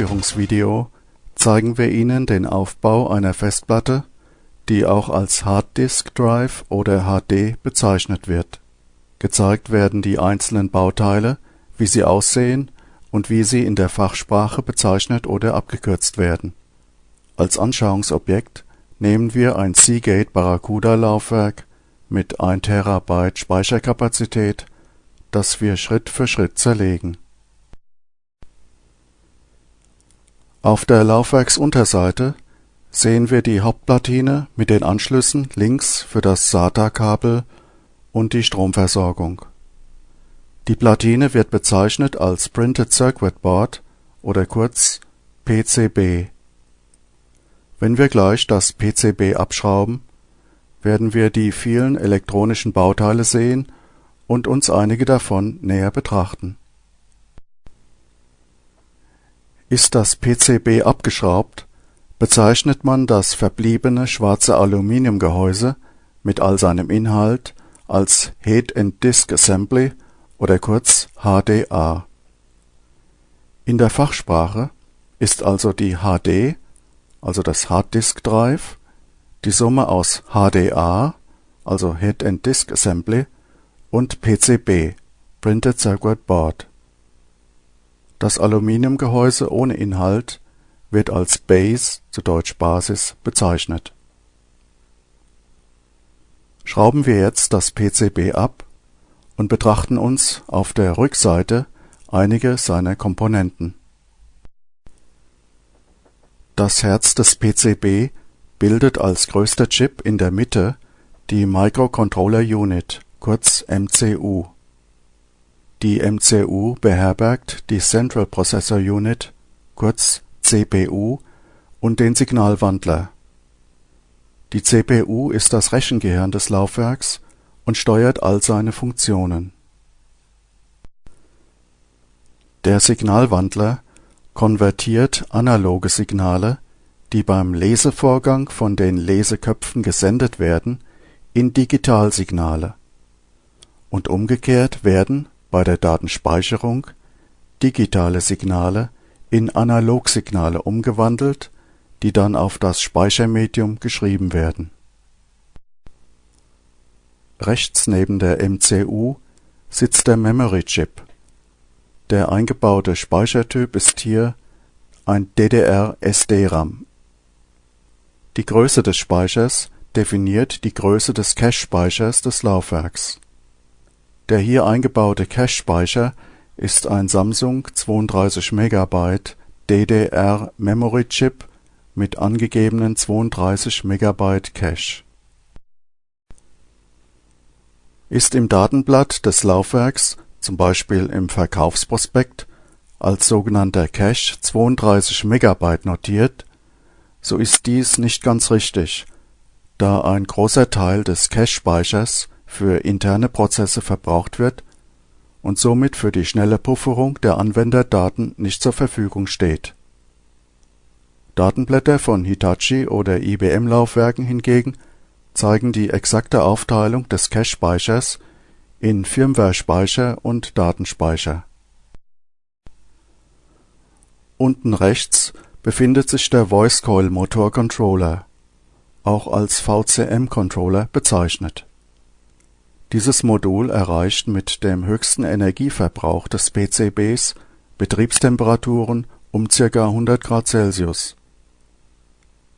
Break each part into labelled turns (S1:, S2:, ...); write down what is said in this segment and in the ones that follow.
S1: Einführungsvideo zeigen wir Ihnen den Aufbau einer Festplatte, die auch als Hard Disk Drive oder HD bezeichnet wird. Gezeigt werden die einzelnen Bauteile, wie sie aussehen und wie sie in der Fachsprache bezeichnet oder abgekürzt werden. Als Anschauungsobjekt nehmen wir ein Seagate Barracuda Laufwerk mit 1 TB Speicherkapazität, das wir Schritt für Schritt zerlegen Auf der Laufwerksunterseite sehen wir die Hauptplatine mit den Anschlüssen links für das SATA-Kabel und die Stromversorgung. Die Platine wird bezeichnet als Printed Circuit Board oder kurz PCB. Wenn wir gleich das PCB abschrauben, werden wir die vielen elektronischen Bauteile sehen und uns einige davon näher betrachten Ist das PCB abgeschraubt, bezeichnet man das verbliebene schwarze Aluminiumgehäuse mit all seinem Inhalt als Head and Disk Assembly oder kurz HDA. In der Fachsprache ist also die HD, also das Hard Disk Drive, die Summe aus HDA, also Head and Disk Assembly, und PCB, Printed Circuit Board das Aluminiumgehäuse ohne Inhalt wird als Base zu deutsch Basis bezeichnet. Schrauben wir jetzt das PCB ab und betrachten uns auf der Rückseite einige seiner Komponenten. Das Herz des PCB bildet als größter Chip in der Mitte die Microcontroller Unit, kurz MCU die MCU beherbergt die Central Processor Unit (kurz CPU) und den Signalwandler. Die CPU ist das Rechengehirn des Laufwerks und steuert all seine Funktionen. Der Signalwandler konvertiert analoge Signale, die beim Lesevorgang von den Leseköpfen gesendet werden, in Digitalsignale, und umgekehrt werden bei der Datenspeicherung digitale Signale in Analogsignale umgewandelt, die dann auf das Speichermedium geschrieben werden. Rechts neben der MCU sitzt der Memory Chip. Der eingebaute Speichertyp ist hier ein DDR-SD-RAM. Die Größe des Speichers definiert die Größe des Cache-Speichers des Laufwerks der hier eingebaute Cache-Speicher ist ein Samsung 32MB DDR-Memory-Chip mit angegebenen 32 MB Cache. Ist im Datenblatt des Laufwerks, zum Beispiel im Verkaufsprospekt, als sogenannter Cache 32 MB notiert, so ist dies nicht ganz richtig, da ein großer Teil des Cache-Speichers für interne Prozesse verbraucht wird und somit für die schnelle Pufferung der Anwenderdaten nicht zur Verfügung steht. Datenblätter von Hitachi oder IBM-Laufwerken hingegen zeigen die exakte Aufteilung des Cache-Speichers in Firmware-Speicher und Datenspeicher. Unten rechts befindet sich der Voice Coil Motor Controller, auch als VCM-Controller bezeichnet dieses Modul erreicht mit dem höchsten Energieverbrauch des PCBs Betriebstemperaturen um ca. 100 Grad Celsius.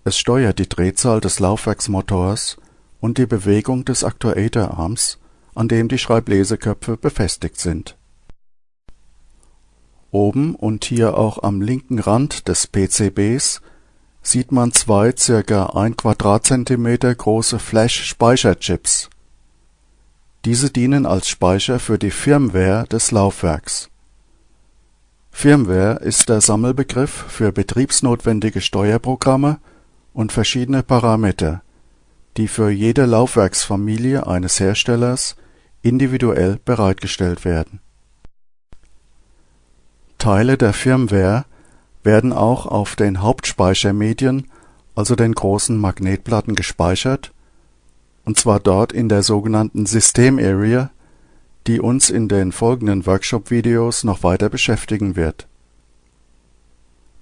S1: Es steuert die Drehzahl des Laufwerksmotors und die Bewegung des Aktuatorarms, an dem die Schreibleseköpfe befestigt sind. Oben und hier auch am linken Rand des PCBs sieht man zwei ca. 1 Quadratzentimeter große Flash-Speicherchips diese dienen als Speicher für die Firmware des Laufwerks. Firmware ist der Sammelbegriff für betriebsnotwendige Steuerprogramme und verschiedene Parameter, die für jede Laufwerksfamilie eines Herstellers individuell bereitgestellt werden. Teile der Firmware werden auch auf den Hauptspeichermedien, also den großen Magnetplatten gespeichert und zwar dort in der sogenannten System Area, die uns in den folgenden Workshop-Videos noch weiter beschäftigen wird.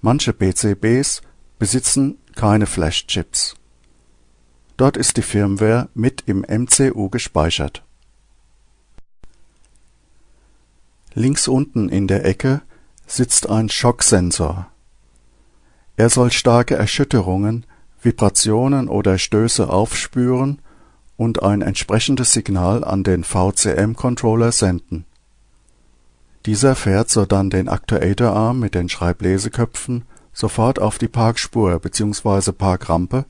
S1: Manche PCBs besitzen keine Flashchips. Dort ist die Firmware mit im MCU gespeichert. Links unten in der Ecke sitzt ein Schocksensor. Er soll starke Erschütterungen, Vibrationen oder Stöße aufspüren und ein entsprechendes Signal an den VCM-Controller senden. Dieser fährt sodann den Aktuatorarm mit den Schreibleseköpfen sofort auf die Parkspur bzw. Parkrampe,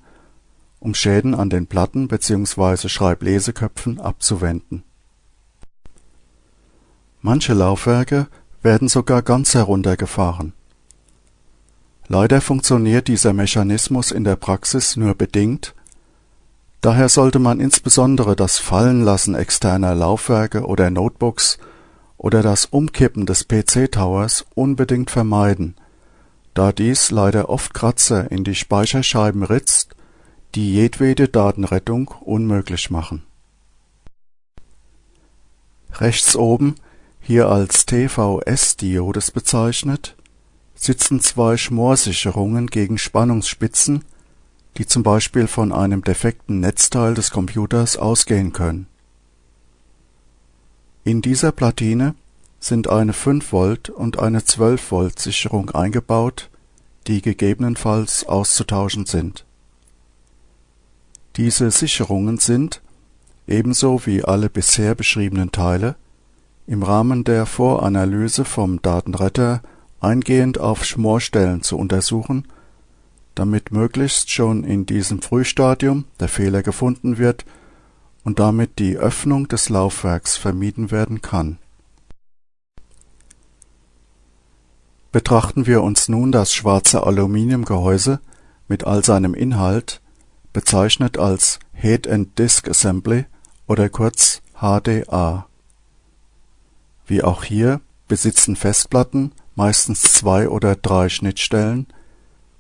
S1: um Schäden an den Platten bzw. Schreibleseköpfen abzuwenden. Manche Laufwerke werden sogar ganz heruntergefahren. Leider funktioniert dieser Mechanismus in der Praxis nur bedingt Daher sollte man insbesondere das Fallenlassen externer Laufwerke oder Notebooks oder das Umkippen des PC-Towers unbedingt vermeiden, da dies leider oft Kratzer in die Speicherscheiben ritzt, die jedwede Datenrettung unmöglich machen. Rechts oben, hier als TVS-Diodes bezeichnet, sitzen zwei Schmorsicherungen gegen Spannungsspitzen die zum Beispiel von einem defekten Netzteil des Computers ausgehen können. In dieser Platine sind eine 5V und eine 12V Sicherung eingebaut, die gegebenenfalls auszutauschen sind. Diese Sicherungen sind, ebenso wie alle bisher beschriebenen Teile, im Rahmen der Voranalyse vom Datenretter eingehend auf Schmorstellen zu untersuchen damit möglichst schon in diesem Frühstadium der Fehler gefunden wird und damit die Öffnung des Laufwerks vermieden werden kann. Betrachten wir uns nun das schwarze Aluminiumgehäuse mit all seinem Inhalt, bezeichnet als Head and Disk Assembly oder kurz HDA. Wie auch hier besitzen Festplatten meistens zwei oder drei Schnittstellen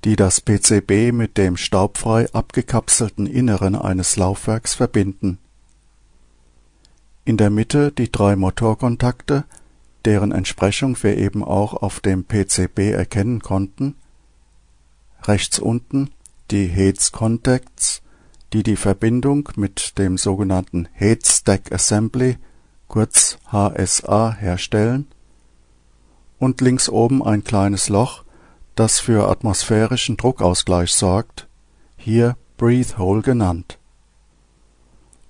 S1: die das PCB mit dem staubfrei abgekapselten Inneren eines Laufwerks verbinden. In der Mitte die drei Motorkontakte, deren Entsprechung wir eben auch auf dem PCB erkennen konnten, rechts unten die Heads Contacts, die die Verbindung mit dem sogenannten Head Stack Assembly kurz HSA herstellen, und links oben ein kleines Loch, das für atmosphärischen Druckausgleich sorgt, hier Breathe Hole genannt.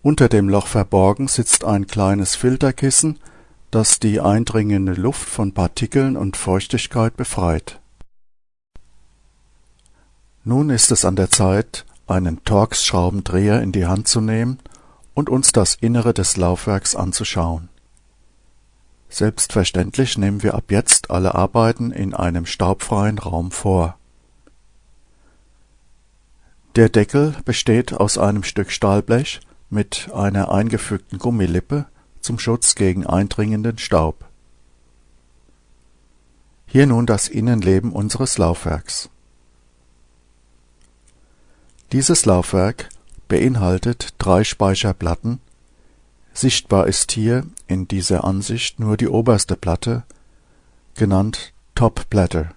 S1: Unter dem Loch verborgen sitzt ein kleines Filterkissen, das die eindringende Luft von Partikeln und Feuchtigkeit befreit. Nun ist es an der Zeit, einen Torx-Schraubendreher in die Hand zu nehmen und uns das Innere des Laufwerks anzuschauen Selbstverständlich nehmen wir ab jetzt alle Arbeiten in einem staubfreien Raum vor. Der Deckel besteht aus einem Stück Stahlblech mit einer eingefügten Gummilippe zum Schutz gegen eindringenden Staub. Hier nun das Innenleben unseres Laufwerks. Dieses Laufwerk beinhaltet drei Speicherplatten Sichtbar ist hier in dieser Ansicht nur die oberste Platte, genannt Top Platter.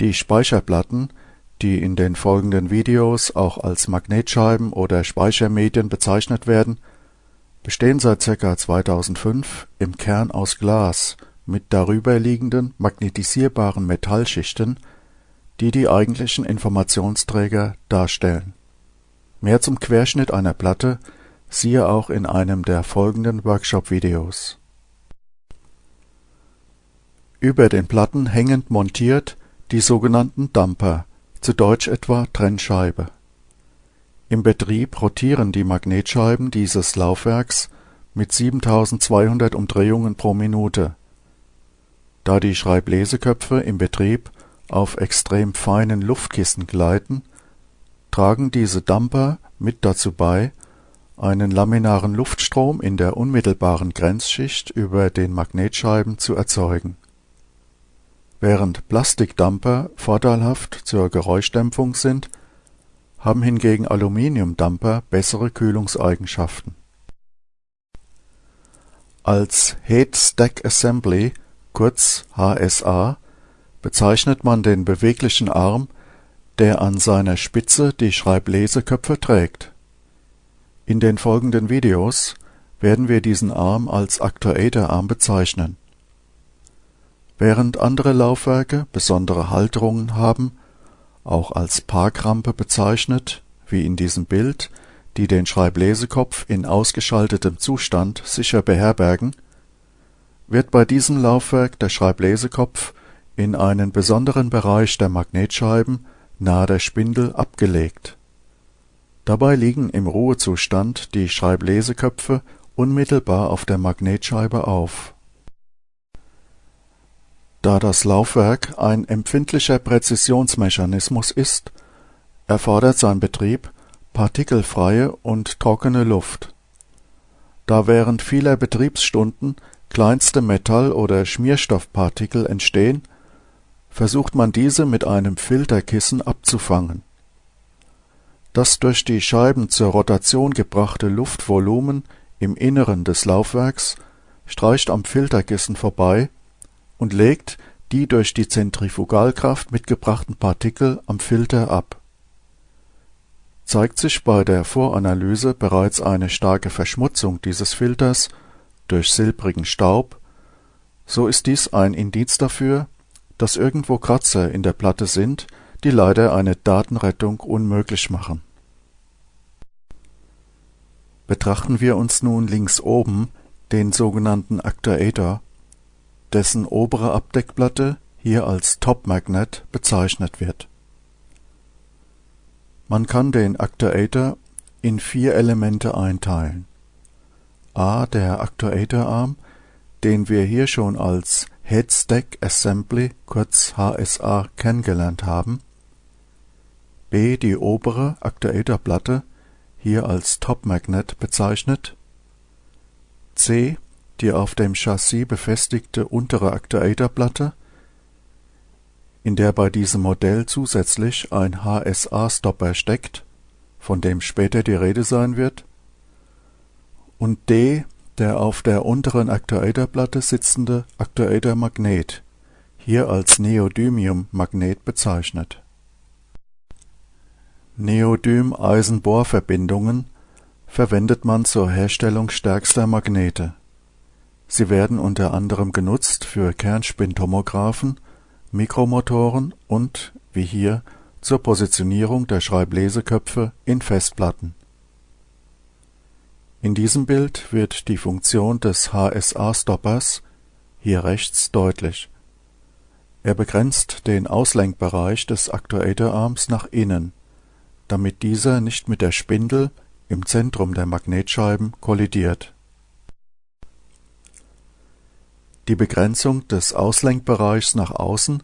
S1: Die Speicherplatten, die in den folgenden Videos auch als Magnetscheiben oder Speichermedien bezeichnet werden, bestehen seit ca. 2005 im Kern aus Glas mit darüberliegenden magnetisierbaren Metallschichten, die die eigentlichen Informationsträger darstellen. Mehr zum Querschnitt einer Platte Siehe auch in einem der folgenden Workshop-Videos. Über den Platten hängend montiert die sogenannten Dumper, zu Deutsch etwa Trennscheibe. Im Betrieb rotieren die Magnetscheiben dieses Laufwerks mit 7200 Umdrehungen pro Minute. Da die Schreibleseköpfe im Betrieb auf extrem feinen Luftkissen gleiten, tragen diese Dumper mit dazu bei einen laminaren Luftstrom in der unmittelbaren Grenzschicht über den Magnetscheiben zu erzeugen. Während Plastikdumper vorteilhaft zur Geräuschdämpfung sind, haben hingegen Aluminiumdumper bessere Kühlungseigenschaften. Als Head Stack Assembly, kurz HSA, bezeichnet man den beweglichen Arm, der an seiner Spitze die Schreibleseköpfe trägt. In den folgenden Videos werden wir diesen Arm als Actuatorarm bezeichnen. Während andere Laufwerke besondere Halterungen haben, auch als Parkrampe bezeichnet, wie in diesem Bild, die den Schreiblesekopf in ausgeschaltetem Zustand sicher beherbergen, wird bei diesem Laufwerk der Schreiblesekopf in einen besonderen Bereich der Magnetscheiben nahe der Spindel abgelegt. Dabei liegen im Ruhezustand die Schreibleseköpfe unmittelbar auf der Magnetscheibe auf. Da das Laufwerk ein empfindlicher Präzisionsmechanismus ist, erfordert sein Betrieb partikelfreie und trockene Luft. Da während vieler Betriebsstunden kleinste Metall oder Schmierstoffpartikel entstehen, versucht man diese mit einem Filterkissen abzufangen. Das durch die Scheiben zur Rotation gebrachte Luftvolumen im Inneren des Laufwerks streicht am Filterkissen vorbei und legt die durch die Zentrifugalkraft mitgebrachten Partikel am Filter ab. Zeigt sich bei der Voranalyse bereits eine starke Verschmutzung dieses Filters durch silbrigen Staub, so ist dies ein Indiz dafür, dass irgendwo Kratzer in der Platte sind, die leider eine Datenrettung unmöglich machen. Betrachten wir uns nun links oben den sogenannten Actuator, dessen obere Abdeckplatte hier als Top Magnet bezeichnet wird. Man kann den Actuator in vier Elemente einteilen a der Actuatorarm, den wir hier schon als Head Stack Assembly kurz HSA kennengelernt haben, b die obere Actuatorplatte, hier als Top Magnet bezeichnet, c die auf dem Chassis befestigte untere Actuatorplatte, in der bei diesem Modell zusätzlich ein HSA-Stopper steckt, von dem später die Rede sein wird, und D der auf der unteren Aktuatorplatte sitzende Aktuatormagnet, hier als Neodymium-Magnet bezeichnet. Neodym-Eisenbohr-Verbindungen verwendet man zur Herstellung stärkster Magnete. Sie werden unter anderem genutzt für Kernspintomographen, Mikromotoren und, wie hier, zur Positionierung der Schreibleseköpfe in Festplatten in diesem Bild wird die Funktion des HSA-Stoppers (hier rechts) deutlich. Er begrenzt den Auslenkbereich des Aktuatorarms nach innen, damit dieser nicht mit der Spindel im Zentrum der Magnetscheiben kollidiert. Die Begrenzung des Auslenkbereichs nach außen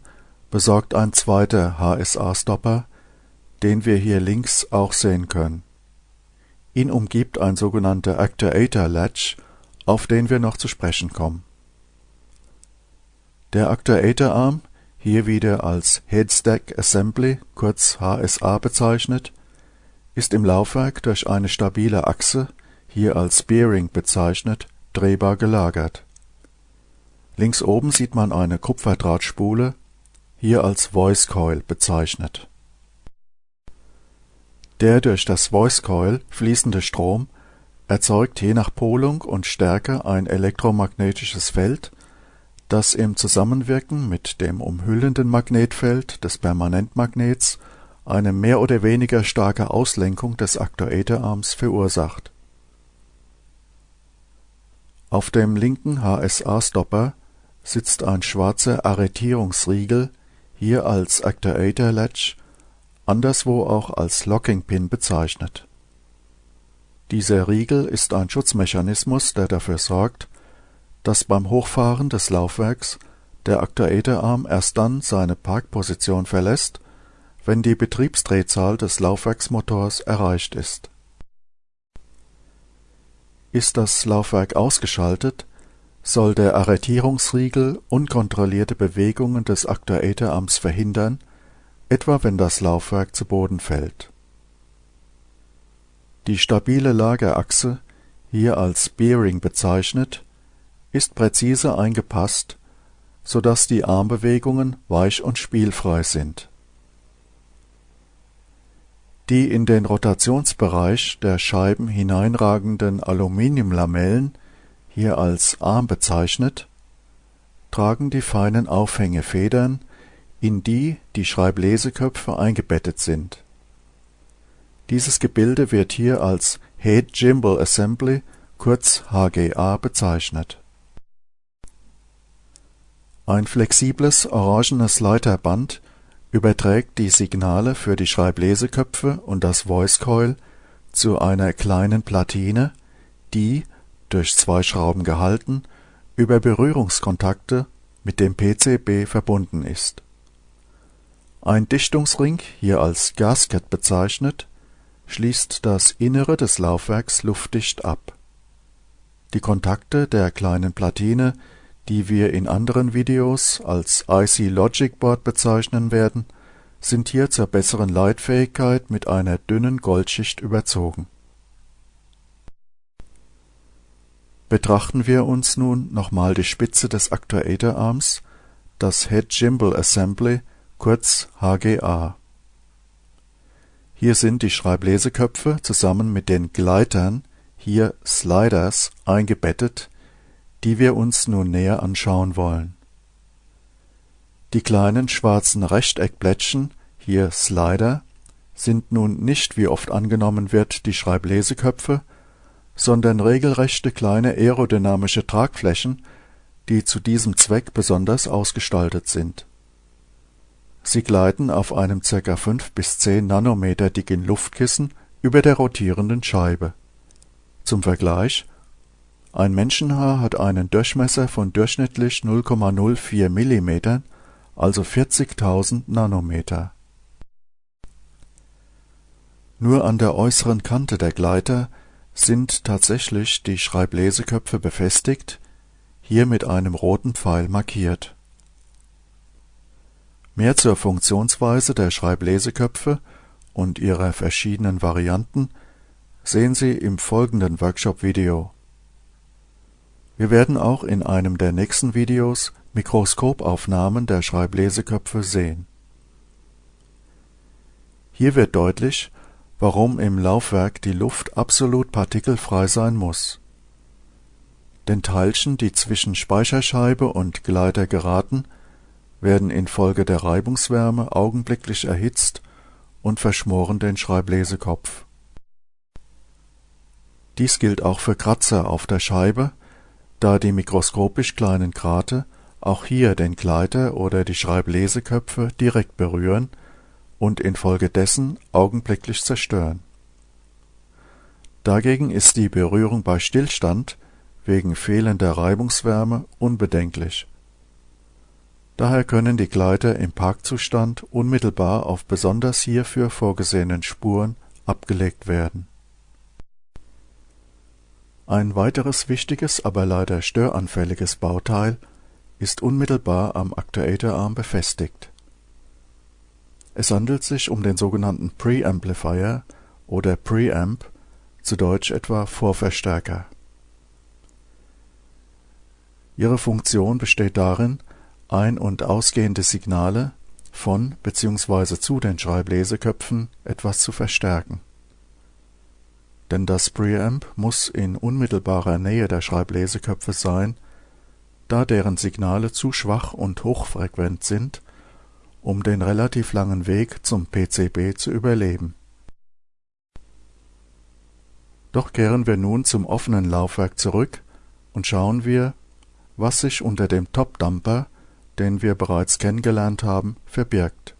S1: besorgt ein zweiter HSA-Stopper, den wir hier links auch sehen können Ihn umgibt ein sogenannter Actuator Latch, auf den wir noch zu sprechen kommen. Der Actuatorarm, hier wieder als Headstack Assembly kurz HSA bezeichnet, ist im Laufwerk durch eine stabile Achse, hier als Bearing bezeichnet, drehbar gelagert. Links oben sieht man eine Kupferdrahtspule, hier als Voice Coil bezeichnet der durch das Voice Coil fließende Strom erzeugt je nach Polung und Stärke ein elektromagnetisches Feld, das im Zusammenwirken mit dem umhüllenden Magnetfeld des Permanentmagnets eine mehr oder weniger starke Auslenkung des Aktuatorarms verursacht. Auf dem linken HSA-Stopper sitzt ein schwarzer Arretierungsriegel, hier als Actuator Latch anderswo auch als Locking Pin bezeichnet. Dieser Riegel ist ein Schutzmechanismus, der dafür sorgt, dass beim Hochfahren des Laufwerks der Aktuatorarm erst dann seine Parkposition verlässt, wenn die Betriebsdrehzahl des Laufwerksmotors erreicht ist. Ist das Laufwerk ausgeschaltet, soll der Arretierungsriegel unkontrollierte Bewegungen des Aktuatorarms verhindern etwa wenn das Laufwerk zu Boden fällt. Die stabile Lagerachse, hier als Bearing bezeichnet, ist präzise eingepasst, so dass die Armbewegungen weich und spielfrei sind. Die in den Rotationsbereich der Scheiben hineinragenden Aluminiumlamellen, hier als Arm bezeichnet, tragen die feinen Aufhängefedern, in die die Schreibleseköpfe eingebettet sind. Dieses Gebilde wird hier als Head Gimbal Assembly, kurz HGA, bezeichnet ein flexibles orangenes Leiterband überträgt die Signale für die Schreibleseköpfe und das Voice Coil zu einer kleinen Platine, die, durch zwei Schrauben gehalten, über Berührungskontakte mit dem PCB verbunden ist. Ein Dichtungsring, hier als Gasket bezeichnet, schließt das Innere des Laufwerks luftdicht ab. Die Kontakte der kleinen Platine die wir in anderen Videos als IC Logic Board bezeichnen werden, sind hier zur besseren Leitfähigkeit mit einer dünnen Goldschicht überzogen. Betrachten wir uns nun nochmal die Spitze des Actuatorarms, das Head Gimbal Assembly, kurz HGA. Hier sind die Schreibleseköpfe zusammen mit den Gleitern, hier Sliders, eingebettet die wir uns nun näher anschauen wollen. Die kleinen schwarzen Rechteckblättchen, hier Slider, sind nun nicht, wie oft angenommen wird, die Schreibleseköpfe, sondern regelrechte kleine aerodynamische Tragflächen, die zu diesem Zweck besonders ausgestaltet sind. Sie gleiten auf einem ca. 5 bis 10 Nanometer dicken Luftkissen über der rotierenden Scheibe. Zum Vergleich ein Menschenhaar hat einen Durchmesser von durchschnittlich 0,04 Millimetern, also 40.000 Nanometer. Nur an der äußeren Kante der Gleiter sind tatsächlich die Schreibleseköpfe befestigt, hier mit einem roten Pfeil markiert. Mehr zur Funktionsweise der Schreibleseköpfe und ihrer verschiedenen Varianten sehen Sie im folgenden Workshop-Video wir werden auch in einem der nächsten Videos Mikroskopaufnahmen der Schreibleseköpfe sehen. Hier wird deutlich, warum im Laufwerk die Luft absolut partikelfrei sein muss. Denn Teilchen, die zwischen Speicherscheibe und Gleiter geraten, werden infolge der Reibungswärme augenblicklich erhitzt und verschmoren den Schreiblesekopf. Dies gilt auch für Kratzer auf der Scheibe, da die mikroskopisch kleinen Grate auch hier den Gleiter oder die Schreibleseköpfe direkt berühren und infolgedessen augenblicklich zerstören. Dagegen ist die Berührung bei Stillstand wegen fehlender Reibungswärme unbedenklich. Daher können die Gleiter im Parkzustand unmittelbar auf besonders hierfür vorgesehenen Spuren abgelegt werden ein weiteres wichtiges, aber leider störanfälliges Bauteil ist unmittelbar am Aktuatorarm befestigt. Es handelt sich um den sogenannten Preamplifier oder Preamp, zu Deutsch etwa Vorverstärker. Ihre Funktion besteht darin, ein und ausgehende Signale von bzw. zu den Schreibleseköpfen etwas zu verstärken denn das Preamp muss in unmittelbarer Nähe der Schreibleseköpfe sein, da deren Signale zu schwach und hochfrequent sind, um den relativ langen Weg zum PCB zu überleben. Doch kehren wir nun zum offenen Laufwerk zurück und schauen wir, was sich unter dem Top-Dumper, den wir bereits kennengelernt haben, verbirgt.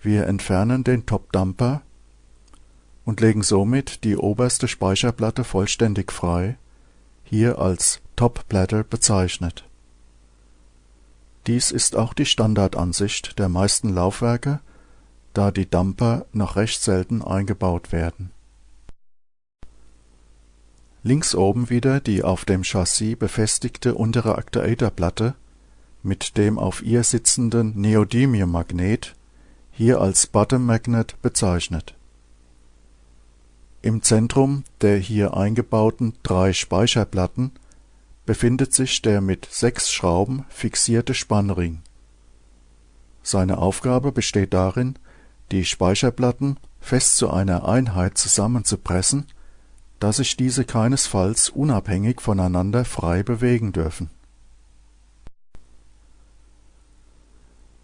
S1: Wir entfernen den Top-Dumper und legen somit die oberste Speicherplatte vollständig frei, hier als Top Platter bezeichnet. Dies ist auch die Standardansicht der meisten Laufwerke, da die Dumper noch recht selten eingebaut werden. Links oben wieder die auf dem Chassis befestigte untere Aktuatorplatte mit dem auf ihr sitzenden Neodymium-Magnet, hier als Bottom Magnet bezeichnet im Zentrum der hier eingebauten drei Speicherplatten befindet sich der mit sechs Schrauben fixierte Spannring. Seine Aufgabe besteht darin, die Speicherplatten fest zu einer Einheit zusammenzupressen, da sich diese keinesfalls unabhängig voneinander frei bewegen dürfen.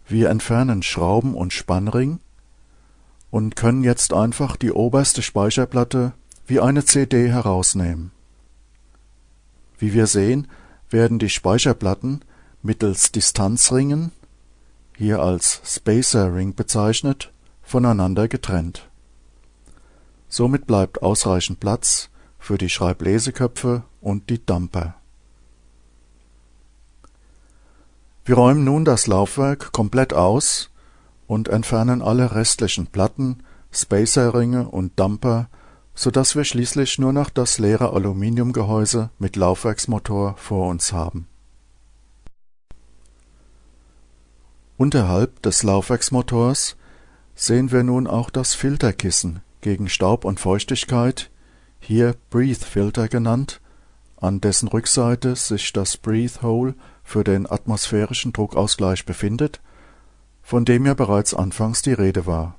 S1: Wir entfernen Schrauben und Spannring und können jetzt einfach die oberste Speicherplatte wie eine CD herausnehmen. Wie wir sehen, werden die Speicherplatten mittels Distanzringen, hier als Spacer Ring bezeichnet, voneinander getrennt. Somit bleibt ausreichend Platz für die Schreibleseköpfe und die Dumper. Wir räumen nun das Laufwerk komplett aus und entfernen alle restlichen Platten, Spacer-Ringe und Dumper, so dass wir schließlich nur noch das leere Aluminiumgehäuse mit Laufwerksmotor vor uns haben. Unterhalb des Laufwerksmotors sehen wir nun auch das Filterkissen gegen Staub und Feuchtigkeit, hier Breathe Filter genannt, an dessen Rückseite sich das Breathe Hole für den atmosphärischen Druckausgleich befindet, von dem ja bereits anfangs die Rede war